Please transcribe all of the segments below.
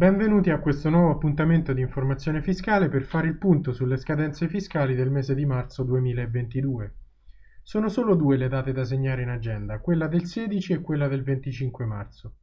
Benvenuti a questo nuovo appuntamento di informazione fiscale per fare il punto sulle scadenze fiscali del mese di marzo 2022. Sono solo due le date da segnare in agenda, quella del 16 e quella del 25 marzo.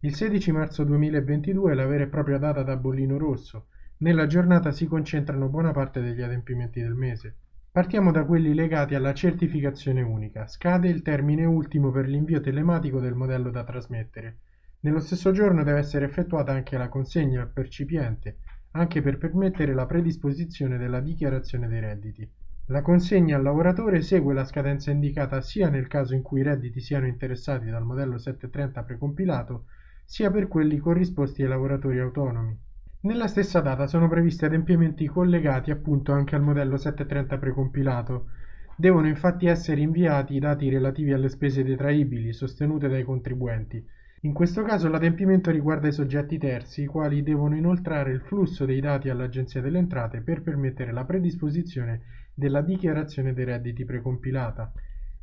Il 16 marzo 2022 è la vera e propria data da bollino rosso. Nella giornata si concentrano buona parte degli adempimenti del mese. Partiamo da quelli legati alla certificazione unica. Scade il termine ultimo per l'invio telematico del modello da trasmettere. Nello stesso giorno deve essere effettuata anche la consegna al percipiente, anche per permettere la predisposizione della dichiarazione dei redditi. La consegna al lavoratore segue la scadenza indicata sia nel caso in cui i redditi siano interessati dal modello 730 precompilato, sia per quelli corrisposti ai lavoratori autonomi. Nella stessa data sono previsti adempimenti collegati appunto anche al modello 730 precompilato. Devono infatti essere inviati i dati relativi alle spese detraibili sostenute dai contribuenti. In questo caso l'adempimento riguarda i soggetti terzi, i quali devono inoltrare il flusso dei dati all'Agenzia delle Entrate per permettere la predisposizione della dichiarazione dei redditi precompilata.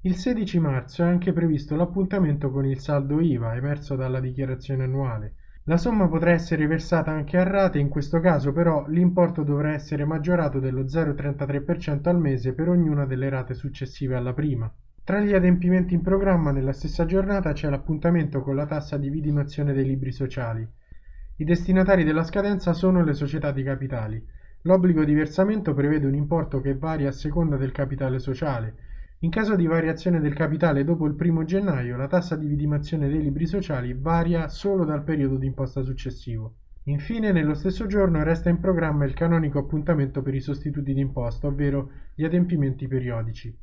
Il 16 marzo è anche previsto l'appuntamento con il saldo IVA emerso dalla dichiarazione annuale. La somma potrà essere versata anche a rate, in questo caso però l'importo dovrà essere maggiorato dello 0,33% al mese per ognuna delle rate successive alla prima. Tra gli adempimenti in programma nella stessa giornata c'è l'appuntamento con la tassa di vidimazione dei libri sociali. I destinatari della scadenza sono le società di capitali. L'obbligo di versamento prevede un importo che varia a seconda del capitale sociale, in caso di variazione del capitale dopo il 1 gennaio, la tassa di vidimazione dei libri sociali varia solo dal periodo di imposta successivo. Infine, nello stesso giorno resta in programma il canonico appuntamento per i sostituti d'imposta, ovvero gli adempimenti periodici.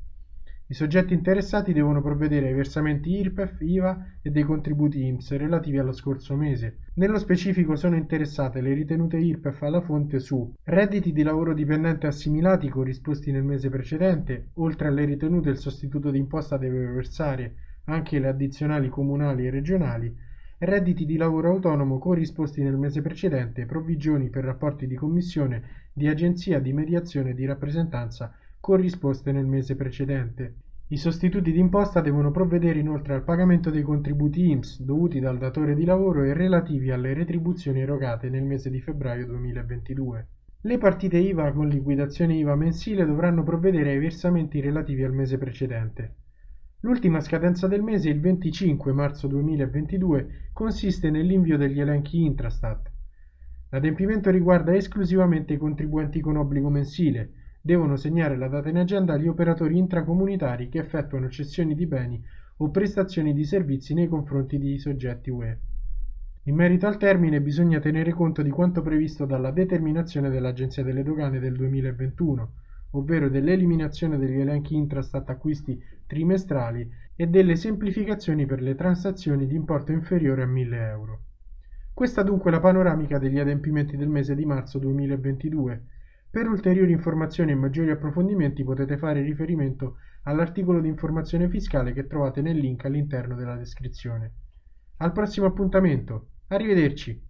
I soggetti interessati devono provvedere ai versamenti IRPEF, IVA e dei contributi INPS relativi allo scorso mese. Nello specifico sono interessate le ritenute IRPEF alla fonte su redditi di lavoro dipendente assimilati corrisposti nel mese precedente, oltre alle ritenute il sostituto d'imposta deve versare anche le addizionali comunali e regionali, redditi di lavoro autonomo corrisposti nel mese precedente, provvigioni per rapporti di commissione, di agenzia, di mediazione e di rappresentanza corrisposte nel mese precedente. I sostituti d'imposta devono provvedere inoltre al pagamento dei contributi INPS dovuti dal datore di lavoro e relativi alle retribuzioni erogate nel mese di febbraio 2022. Le partite IVA con liquidazione IVA mensile dovranno provvedere ai versamenti relativi al mese precedente. L'ultima scadenza del mese, il 25 marzo 2022, consiste nell'invio degli elenchi Intrastat. L'adempimento riguarda esclusivamente i contribuenti con obbligo mensile, devono segnare la data in agenda gli operatori intracomunitari che effettuano cessioni di beni o prestazioni di servizi nei confronti di soggetti UE. In merito al termine bisogna tenere conto di quanto previsto dalla determinazione dell'Agenzia delle Dogane del 2021, ovvero dell'eliminazione degli elenchi intrastat acquisti trimestrali e delle semplificazioni per le transazioni di importo inferiore a 1000 euro. Questa dunque è la panoramica degli adempimenti del mese di marzo 2022 per ulteriori informazioni e maggiori approfondimenti potete fare riferimento all'articolo di informazione fiscale che trovate nel link all'interno della descrizione. Al prossimo appuntamento, arrivederci!